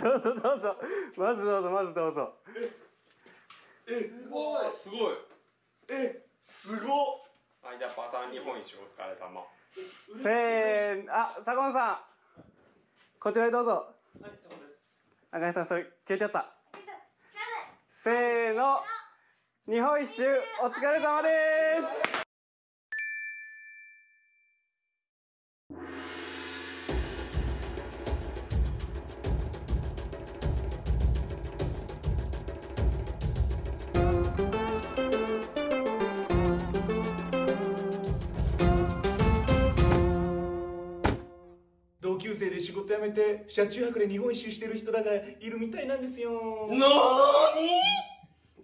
どうぞどうぞまずどうぞまずどうぞ。えすごい。すごいえすごっ。はいじゃあパーさん日本一お疲れ様。せーの。あ坂本さん。こちらへどうぞ。はいそうです。赤井さんそれ消えちゃった。せーの。日本一周お疲れ様です辞めて車中泊で日本一周してる人らがいるみたいなんですよ。なーに？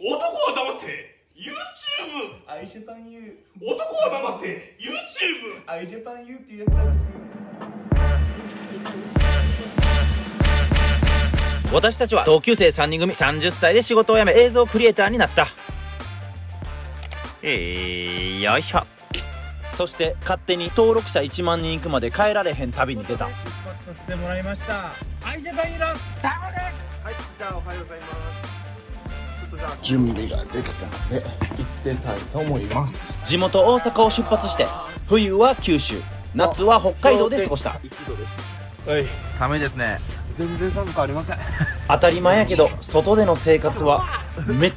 男は黙って。YouTube アイジャパン U 男は黙って。YouTube アイジャパン U っていうやつなんです私たちは同級生3人組30歳で仕事を辞め映像クリエイターになった。えー、よいしょそして勝手に登録者1万人いくまで帰られへん旅に出た。出発させてもらいました。アイジャパンユーロサムですはい。じゃあおはようございます。準備ができたので行ってたいと思います。地元大阪を出発して冬は九州。夏は北海道で過ごした寒いですね。全然寒くありません。当たり前やけど外での生活はめっ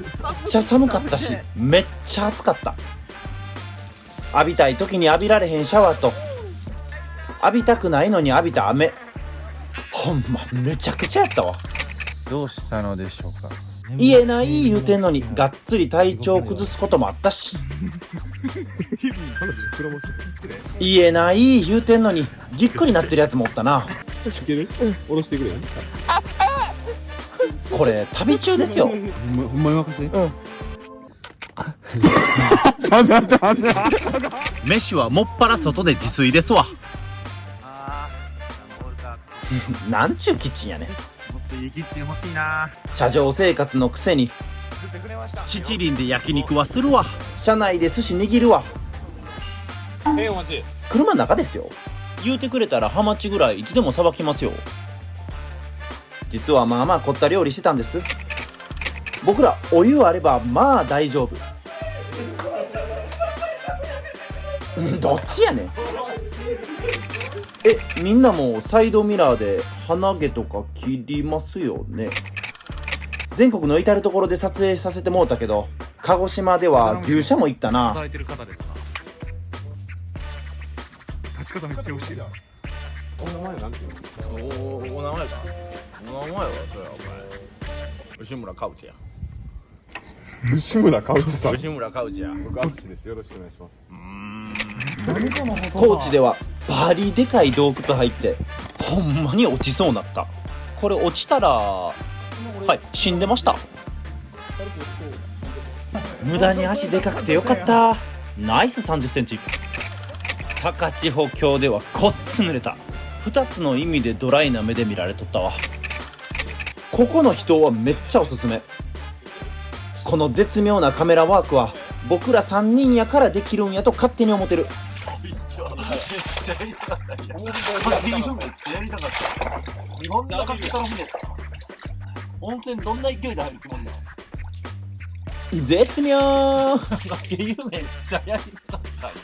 ちゃ寒かったしめっちゃ暑かった浴びたい時に浴びられへんシャワーと。浴びたくないのに浴びた雨ほんまめちゃくちゃやったわ。どうしたのでしょうか。言えない言うてんのにがっつり体調崩すこともあったし。言えない言うてんのにぎっくりなってるやつもおったな。これ旅中ですよ飯はもっぱら外で自炊ですわなんちゅうキッチンやねんもっといいキッチン欲しいな車上生活のくせに七輪で焼肉はするわ車内で寿司握るわ車の中ですよ言うてくれたらハマチぐらいいつでもさばきますよ実はまあまあ凝った料理してたんです僕らお湯あればまあ大丈夫どっちやねん。えみんなもサイドミラーで鼻毛とか切りますよね？全国の至る所で撮影させてもうたけど鹿児島では牛舎も行ったな。働いてる方ですか？立ち方めっちゃ欲しいな。お名前なんていうの？おお名前か？お名前はそれはお前。吉村カウチや。吉村かうちさん。吉村カウチや。僕淳です。よろしくお願いします高知ではバリでかい洞窟入ってほんまに落ちそうなった。これ落ちたらはい死んでました。無駄に足でかくてよかった。ナイス3 0センチ。高千穂峡ではこっつ濡れた。2つの意味でドライな目で見られとったわ。ここの人はめっちゃおすすめ。この絶妙なカメラワークは僕ら3人やからできるんやと勝手に思ってるどんな格好の船温泉どんな勢いで入るつもりなの絶妙竹湯めっちゃやりたかった。んや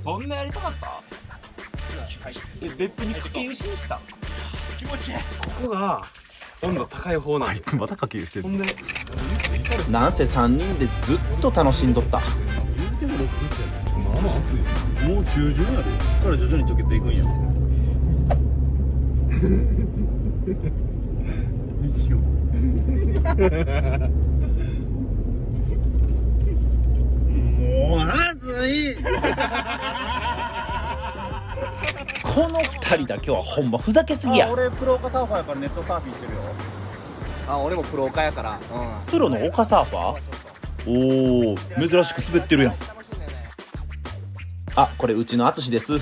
そんなやりたかった。え別府に竹湯しに来た。気持ちいいここが温度高い方なんあいつまた。かけるしてるなんせ3人でずっと楽しんどった。まあまあ暑いよもう中旬やでから徐々に溶けていくんやいいよもう暑いこの2人だけはほんまふざけすぎや俺プロカサーファーやからネットサーフィンしてるよあ俺もプロ化やからうんプロの丘サーファーおお珍しく滑ってるやんあこれうちの淳です。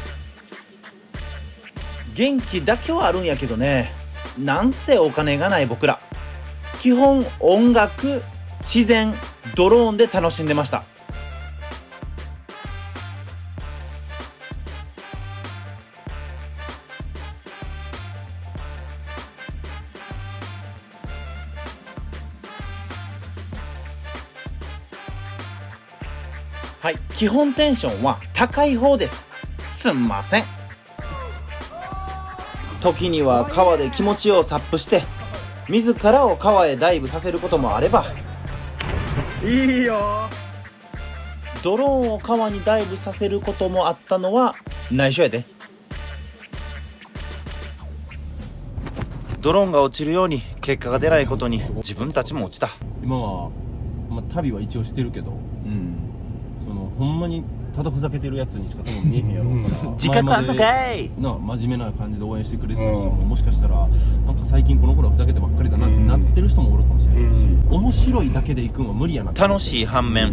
元気だけはあるんやけどね。なんせお金がない僕ら。基本音楽自然ドローンで楽しんでました。はい。基本テンションは高い方です。すんません。時には川で気持ちをサップして自らを川へダイブさせることもあればいいよ。ドローンを川にダイブさせることもあったのは内緒やで。ドローンが落ちるように結果が出ないことに自分たちも落ちた。今は、まあ、旅は一応してるけど。うんそのほんまにただふざけてるやつにしか多分見えへんやろうから。自覚あんのかい。な真面目な感じで応援してくれてた人ももしかしたらなんか最近この頃はふざけてばっかりだなってなってる人もおるかもしれないし面白いだけで行くんは無理やなって楽しい反面。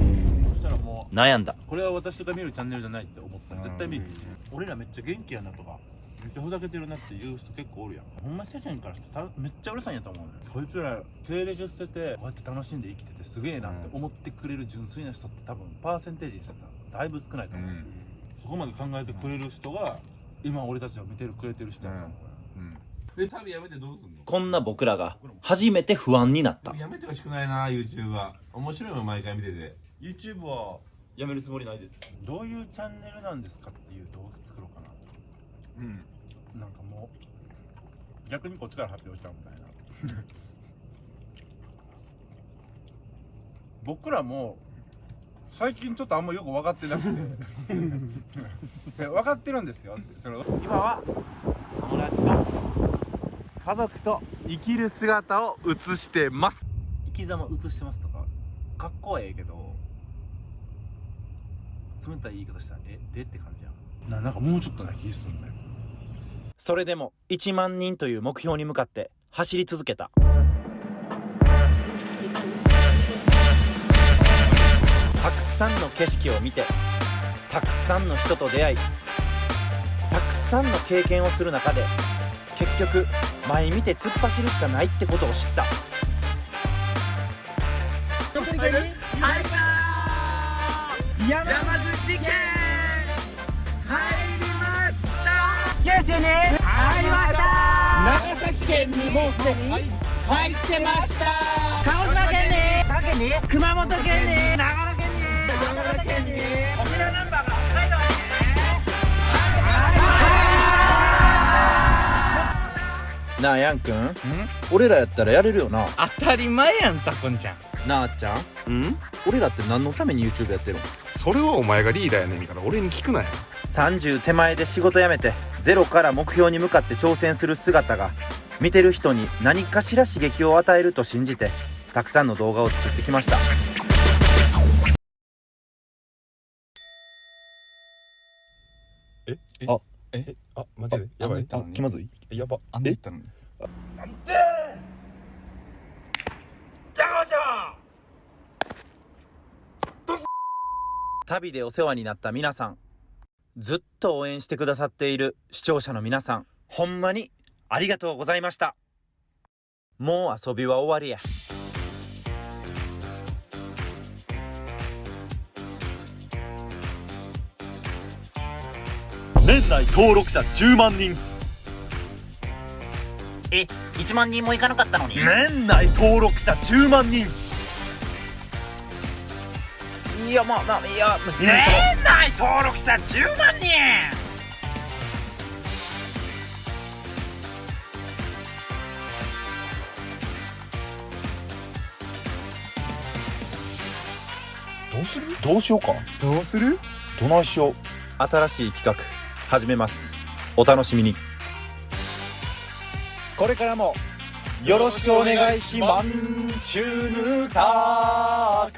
そしたらも悩んだ。うこれは私が見るチャンネルじゃないって思った。ら絶対見る。し俺らめっちゃ元気やなとかめっちゃふざけてるなっていう人結構おるやん。ほんまに世間からしてためっちゃうるさいんやと思うねこいつら経歴捨ててこうやって楽しんで生きててすげえなって思ってくれる純粋な人って多分パーセンテージにした。らだいぶ少ないと思う、そこまで考えてくれる人が今俺たちを見てるくれてる人やと思う、で旅やめてどうすんの？こんな僕らが初めて不安になった。やめてほしくないな YouTube は。面白いもん毎回見てて。YouTube はやめるつもりないです。どういうチャンネルなんですかっていう動画作ろうかなうん。なんかもう逆にこっちから発表しちゃうみたいな。僕らも最近ちょっとあんまよく分かってなくて。で分かってるんですよ。その今は友達と家族と生きる姿を映してます。生き様映してますとかかっこええけど冷たい言い方したらえでって感じやん。ななんかもうちょっとな気するんだよそれでも1万人という目標に向かって走り続けた。たくさんの景色を見てたくさんの人と出会いたくさんの経験をする中で結局前見て突っ走るしかないってことを知ったなあヤンくん。俺らやったらやれるよな。当たり前やんさこんちゃん。なあちゃん？うん？俺らって何のために YouTube やってるの？それはお前がリーダーやねんから俺に聞くなよ30手前で仕事辞めてゼロから目標に向かって挑戦する姿が見てる人に何かしら刺激を与えると信じてたくさんの動画を作ってきました。ええあ。えあマジでやばい。あ気まずい？やば。あんで言ったの？に旅でお世話になった皆さんずっと応援してくださっている視聴者の皆さんほんまにありがとうございました。もう遊びは終わりや。年内登録者10万人。え1万人もいかなかったのに？年内登録者10万人いやまあまあいや年内登録者10万人。どうする？どうしようかどうするどないしよう。新しい企画始めます。お楽しみに。これからもよろしくお願いします。チューヌタ